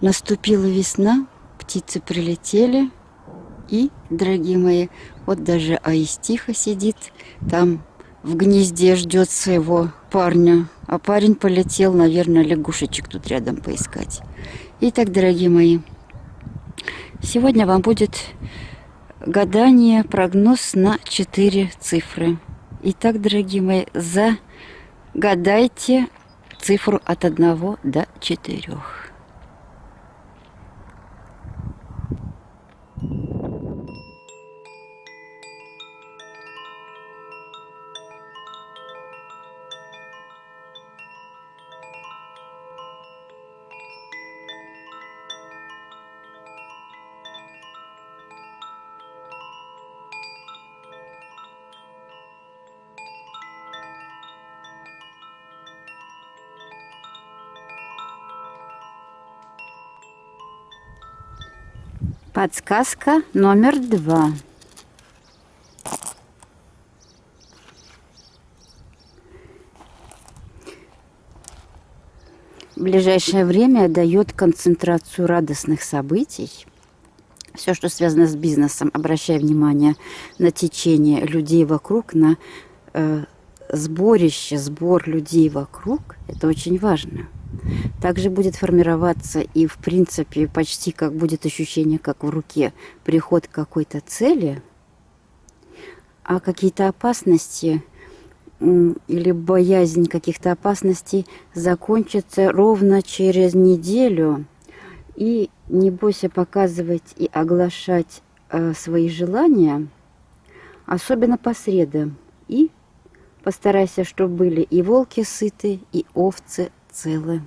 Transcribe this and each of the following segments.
Наступила весна, птицы прилетели. И, дорогие мои, вот даже Аистиха сидит там в гнезде, ждет своего парня. А парень полетел, наверное, лягушечек тут рядом поискать. Итак, дорогие мои, сегодня вам будет гадание, прогноз на 4 цифры. Итак, дорогие мои, загадайте цифру от 1 до 4. Подсказка номер два. Ближайшее время дает концентрацию радостных событий. Все, что связано с бизнесом, обращая внимание на течение людей вокруг, на э, сборище, сбор людей вокруг, это очень важно. Также будет формироваться и, в принципе, почти как будет ощущение, как в руке, приход к какой-то цели, а какие-то опасности или боязнь каких-то опасностей закончится ровно через неделю. И не бойся показывать и оглашать э, свои желания, особенно по средам. И постарайся, чтобы были и волки сыты, и овцы целы.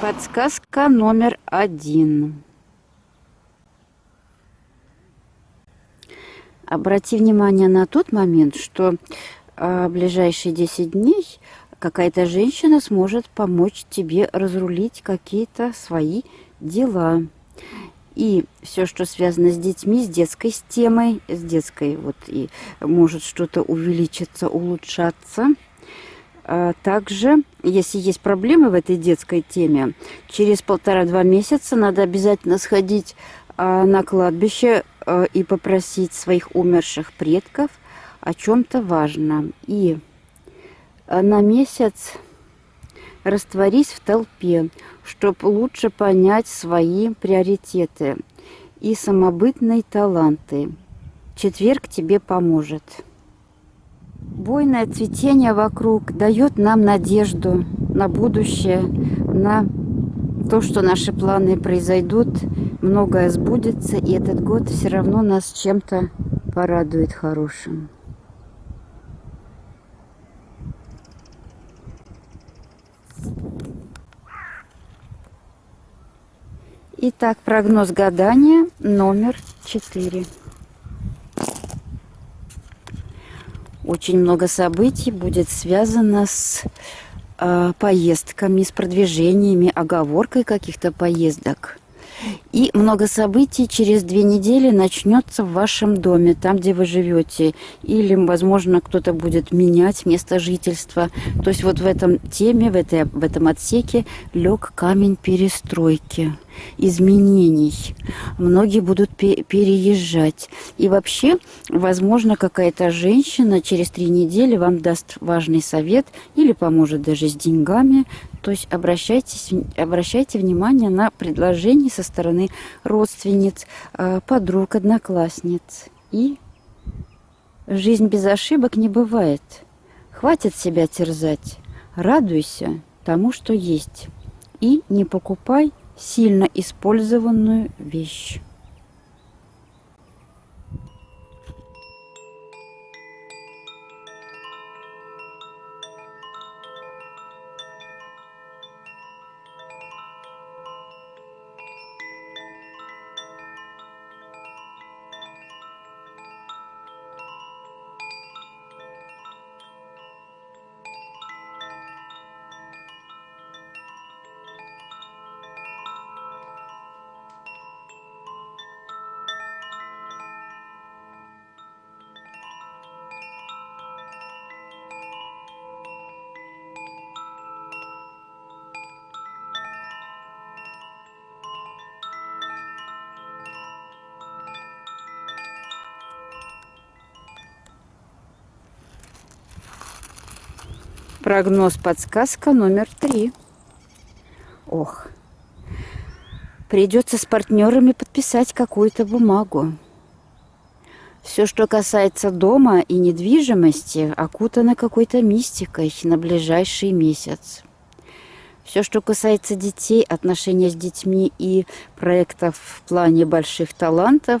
Подсказка номер один. Обрати внимание на тот момент, что а, в ближайшие 10 дней какая-то женщина сможет помочь тебе разрулить какие-то свои дела. И все, что связано с детьми, с детской темой, с детской, вот и может что-то увеличиться, улучшаться – а также, если есть проблемы в этой детской теме, через полтора-два месяца надо обязательно сходить а, на кладбище а, и попросить своих умерших предков о чем-то важном. И на месяц растворись в толпе, чтобы лучше понять свои приоритеты и самобытные таланты. Четверг тебе поможет. Буйное цветение вокруг дает нам надежду на будущее, на то, что наши планы произойдут, многое сбудется, и этот год все равно нас чем-то порадует хорошим. Итак, прогноз гадания номер четыре. Очень много событий будет связано с э, поездками, с продвижениями, оговоркой каких-то поездок. И много событий через две недели начнется в вашем доме, там, где вы живете. Или, возможно, кто-то будет менять место жительства. То есть вот в этом теме, в, этой, в этом отсеке лег камень перестройки – изменений. Многие будут переезжать. И вообще, возможно, какая-то женщина через три недели вам даст важный совет или поможет даже с деньгами. То есть обращайтесь, обращайте внимание на предложения со стороны родственниц, э, подруг, одноклассниц. И жизнь без ошибок не бывает. Хватит себя терзать. Радуйся тому, что есть. И не покупай сильно использованную вещь. Прогноз подсказка номер три. Ох, придется с партнерами подписать какую-то бумагу. Все, что касается дома и недвижимости, окутано какой-то мистикой на ближайший месяц. Все, что касается детей, отношения с детьми и проектов в плане больших талантов,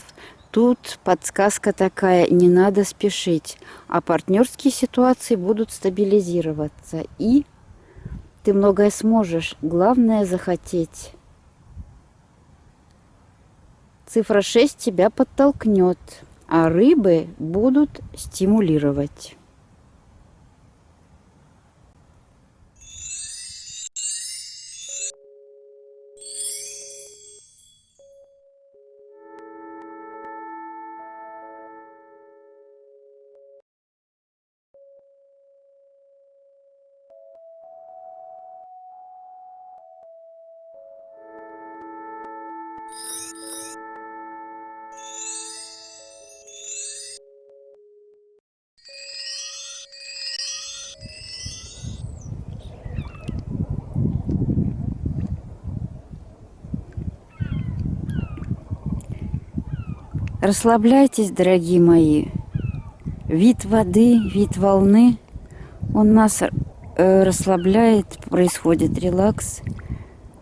Тут подсказка такая, не надо спешить, а партнерские ситуации будут стабилизироваться. И ты многое сможешь, главное захотеть. Цифра 6 тебя подтолкнет, а рыбы будут стимулировать. Расслабляйтесь, дорогие мои. Вид воды, вид волны, он нас э, расслабляет, происходит релакс.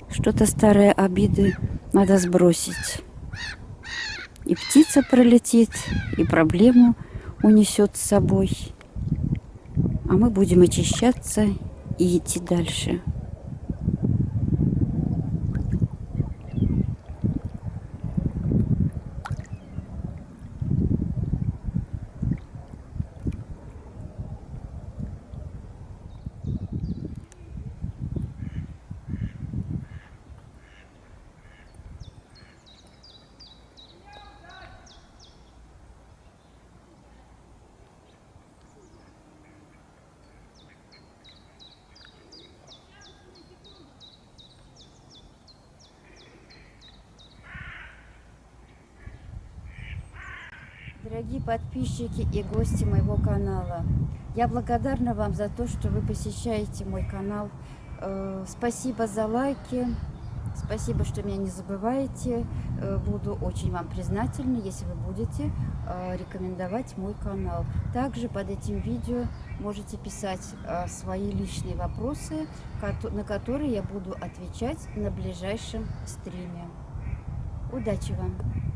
Что-то старые обиды надо сбросить. И птица пролетит, и проблему унесет с собой. А мы будем очищаться и идти дальше. Дорогие подписчики и гости моего канала, я благодарна вам за то, что вы посещаете мой канал. Э, спасибо за лайки, спасибо, что меня не забываете. Э, буду очень вам признательна, если вы будете э, рекомендовать мой канал. Также под этим видео можете писать свои личные вопросы, на которые я буду отвечать на ближайшем стриме. Удачи вам!